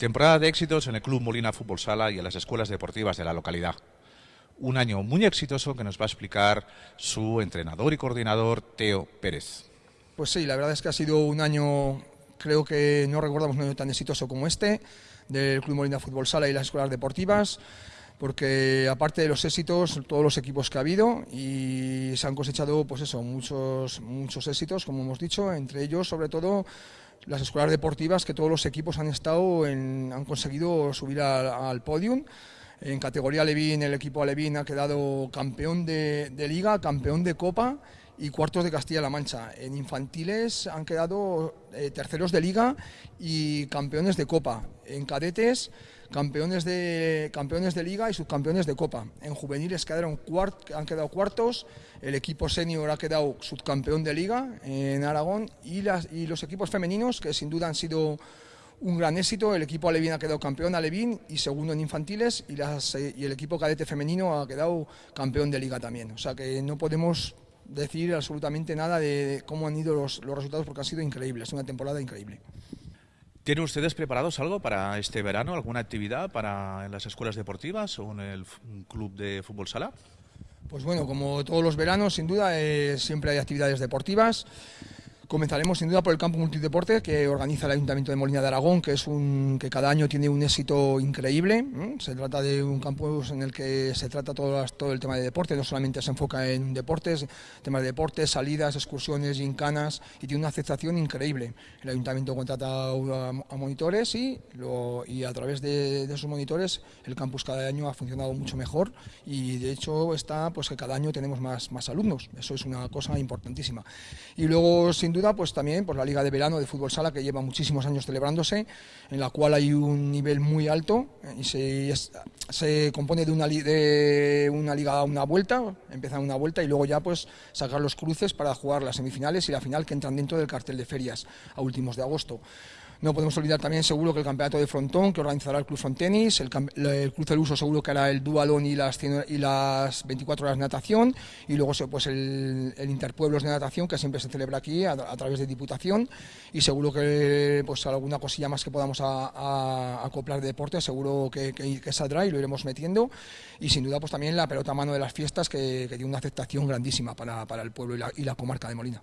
Temporada de éxitos en el Club Molina Fútbol Sala y en las escuelas deportivas de la localidad. Un año muy exitoso que nos va a explicar su entrenador y coordinador Teo Pérez. Pues sí, la verdad es que ha sido un año, creo que no recordamos un año tan exitoso como este, del Club Molina Fútbol Sala y las escuelas deportivas, porque aparte de los éxitos, todos los equipos que ha habido y se han cosechado, pues eso, muchos, muchos éxitos, como hemos dicho, entre ellos, sobre todo, las escuelas deportivas que todos los equipos han estado han conseguido subir al, podium. En categoría Levín, el equipo Alevín ha quedado campeón de, liga, campeón de copa y cuartos de Castilla-La Mancha. En infantiles han quedado eh, terceros de liga y campeones de copa. En cadetes campeones de, campeones de liga y subcampeones de copa. En juveniles quedaron han quedado cuartos, el equipo senior ha quedado subcampeón de liga en Aragón y, las, y los equipos femeninos, que sin duda han sido un gran éxito, el equipo Alevín ha quedado campeón Alevín y segundo en infantiles y, las, y el equipo cadete femenino ha quedado campeón de liga también. O sea que no podemos decir absolutamente nada de cómo han ido los, resultados porque ha sido increíble, es una temporada increíble. ¿Tienen ustedes preparados algo para este verano? ¿Alguna actividad para en las escuelas deportivas o en el club de fútbol sala? Pues bueno, como todos los veranos, sin duda, eh, siempre hay actividades deportivas. Comenzaremos sin duda por el campo multideporte que organiza el Ayuntamiento de Molina de Aragón, que es un que cada año tiene un éxito increíble. Se trata de un campus en el que se trata todo, todo el tema de deporte, no solamente se enfoca en deportes, temas de deportes, salidas, excursiones, gincanas, y tiene una aceptación increíble. El Ayuntamiento contrata a, monitores y, lo, y a través de, esos monitores el campus cada año ha funcionado mucho mejor y de hecho está pues que cada año tenemos más, más alumnos. Eso es una cosa importantísima. Y luego, sin duda, pues también por la Liga de Verano de Fútbol Sala, que lleva muchísimos años celebrándose, en la cual hay un nivel muy alto eh, y se, se compone de una, de una liga a una vuelta, empieza una vuelta y luego ya pues sacar los cruces para jugar las semifinales y la final que entran dentro del cartel de ferias a últimos de agosto. No podemos olvidar también seguro que el campeonato de frontón que organizará el Club Frontenis, el, el Club del Uso seguro que hará el dualón y las, y las 24 horas de natación y luego pues el, Interpueblos de natación que siempre se celebra aquí a, través de Diputación y seguro que pues alguna cosilla más que podamos acoplar de deporte seguro que, saldrá y lo iremos metiendo y sin duda pues también la pelota a mano de las fiestas que, tiene una aceptación grandísima para, el pueblo y la comarca de Molina.